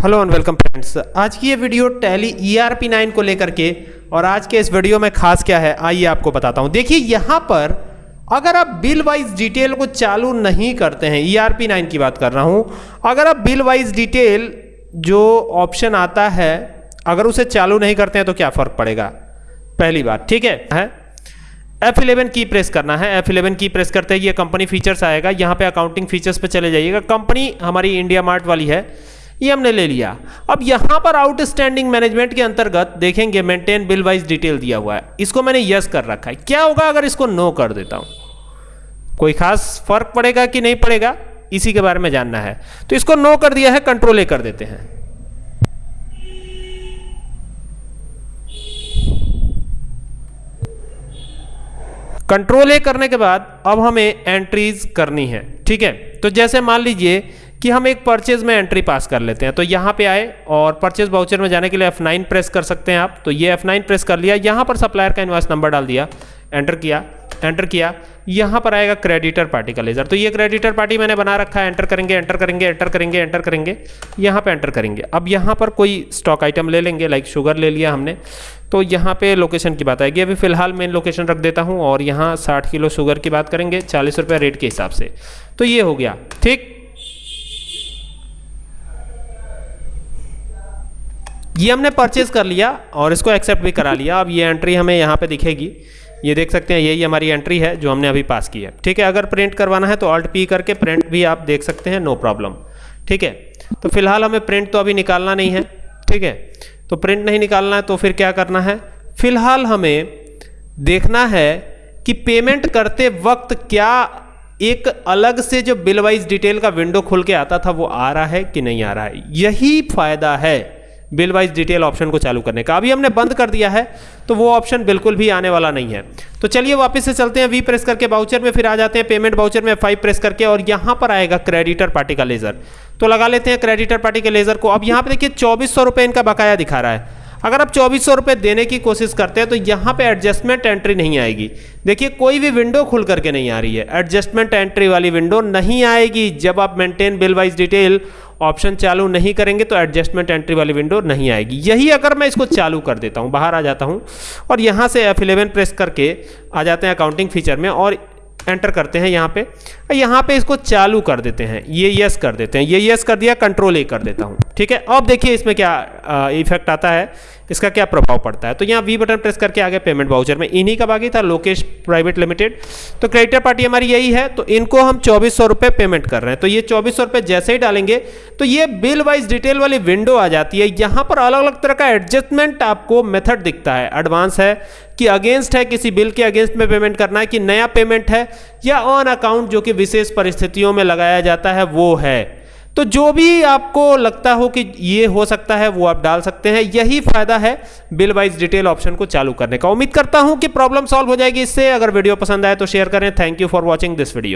Hello and welcome friends. आज की ये video Tally E R P nine को लेकर के और आज के इस वीडियो में खास क्या है आइए आपको बताता हूँ। देखिए यहाँ पर अगर आप बिल वाइज डिटेल को चालू नहीं करते हैं ई आर पी नाइन की बात कर रहा हूँ अगर आप बिल वाइज डिटेल जो ऑप्शन आता है अगर उसे चालू नहीं करते हैं तो क्या फ़र्क पड़ेगा? पहली बात ठीक है, है? F11 की प्रेस करना है। F11 की प्रेस करते ही ये कंपनी फीचर्स आएगा। यहाँ पे अकाउंटिंग फीचर्स पे चले जाइएगा। कंपनी हमारी इंडिया मार्ट वाली है। ये हमने ले लिया। अब यहाँ पर आउटस्टैंडिंग मैनेजमेंट के अंतर्गत देखेंगे मेंटेन बिल वाइज डिटेल दिया हुआ है। इसको मैंने यस कर रखा है। क्या होगा अगर इसको नो कर देता हूँ? कोई खास फ़र्क पड़ेगा कि नहीं पड़ेगा? इसी के बारे में जानना है। तो इसको नो कर दिया है कंट्रोल ए कर देते हैं। कंट्रोल ए करने के बाद अब हमें एंट्रीज करनी है, ठीक है? तो जैसे मान लीजिए कि हम एक परचेज में एंट्री पास कर लेते हैं। तो यहाँ पे आए और परचेज बाउचर में जाने के लिए F9 प्रेस कर सकते हैं आप। तो ये F9 प्रेस कर लिया। यहाँ पर सप्लायर का इन्वाइस नंबर डाल दिया। एंटर किया। एंटर किया। यहाँ पर आएगा क्रेडिटर पार्टी का लेजर तो ये क्रेडिटर पार्टी मैंने बना रखा है। एंटर करेंगे एंटर करेंगे एंटर करेंगे एंटर करेंगे। यहाँ पे एंटर करेंगे। अब यहाँ पर कोई स्टॉक आइटम ले लेंगे लाइक शुगर ले लिया हमने। तो यहाँ पे लोकेशन की बात आएगी। अभी फ़िलहाल मेन लोकेशन रख देता हूँ और यहाँ साठ किलो शुगर की बात करेंगे। चालीस रुपये रेट के हिसाब से। तो ये हो गया। ठीक? ये हमने परचेज कर लिया और इसको एक्सेप्ट भी करा लिया। अब ये एंट्री हमें यहाँ पे दिखेगी। ये देख सकते हैं, यही हमारी एंट्री है जो हमने अभी पास की है। ठीक है, अगर प्रिंट करवाना है तो ऑल्ट पी करके प्रिंट भी आप देख सकते हैं नो प्रॉब्लम ठीक है तो फ़िलहाल हमें प्रिंट तो अभी निकालना नहीं है। ठीक है तो प्रिंट नहीं निकालना है तो फिर क्या करना है? फ़िलहाल हमें देखना है कि पेमेंट करते वक्त क्या एक अलग से जो बिल वाइज डिटेल का विंडो खुल के आता था वो आ रहा है कि नहीं आ रहा है। यही फ़ायदा है। बिल वाइज डिटेल ऑप्शन को चालू करने का। अभी हमने बंद कर दिया है तो वो ऑप्शन बिल्कुल भी आने वाला नहीं है। तो चलिए वापस से चलते हैं वी प्रेस करके बाउचर में फिर आ जाते हैं पेमेंट बाउचर में फाइव प्रेस करके और यहाँ पर आएगा क्रेडिटर पार्टी का लेजर तो लगा लेते हैं क्रेडिटर पार्टी के लेजर को। अब यहाँ पर देखिए चौबीस सौ इनका बकाया दिखा रहा है। अगर आप चौबीस सौ रुपये देने की कोशिश करते हैं तो यहाँ पे एडजस्टमेंट एंट्री नहीं आएगी। देखिए, कोई भी विंडो खुल करके नहीं आ रही है। एडजस्टमेंट एंट्री वाली विंडो नहीं आएगी। जब आप maintain bill wise detail option चालू नहीं करेंगे तो एडजस्टमेंट एंट्री वाली विंडो नहीं आएगी। यही अगर मैं इसको चालू कर देता हूँ, बाहर आ जाता हूँ, और यहाँ से एफ़ प्रेस करके आ जाते हैं अकाउंटिंग फीचर में, और एंटर करते हैं यहाँ पे। यहाँ पे इसको चालू कर देते हैं। ये यस कर देते हैं। ये यस कर दिया कंट्रोल ए कर देता हूँ। ठीक है? अब देखिए इसमें क्या इफ़ेक्ट आता है। इसका क्या प्रभाव पड़ता है? तो यहाँ वी बटन प्रेस करके आगे पेमेंट बाउचर में। इन्हीं का बाकी था लोकेश प्राइवेट लिमिटेड तो क्रेडिटर पार्टी हमारी यही है। तो इनको हम चौबीस सौ रुपये पेमेंट कर रहे हैं। तो ये चौबीस सौ रुपये जैसे ही डालेंगे तो ये बिल वाइज डिटेल वाली विंडो आ जाती है। यहाँ पर अलग अलग तरह का एडजस्टमेंट आपको मेथड दिखता है। एडवांस है कि अगेंस्ट है, किसी बिल के अगेंस्ट में पेमेंट करना है कि नया पेमेंट है, या ऑन अकाउंट जो कि विशेष परिस्थितियों में लगाया जाता है, वो है। तो जो भी आपको लगता हो कि ये हो सकता है, वो आप डाल सकते हैं। यही फ़ायदा है बिल वाइज डिटेल ऑप्शन को चालू करने का। उम्मीद करता हूँ कि प्रॉब्लम सॉल्व हो जाएगी। इससे अगर वीडियो पसंद आए तो शेयर करें। Thank you for watching this video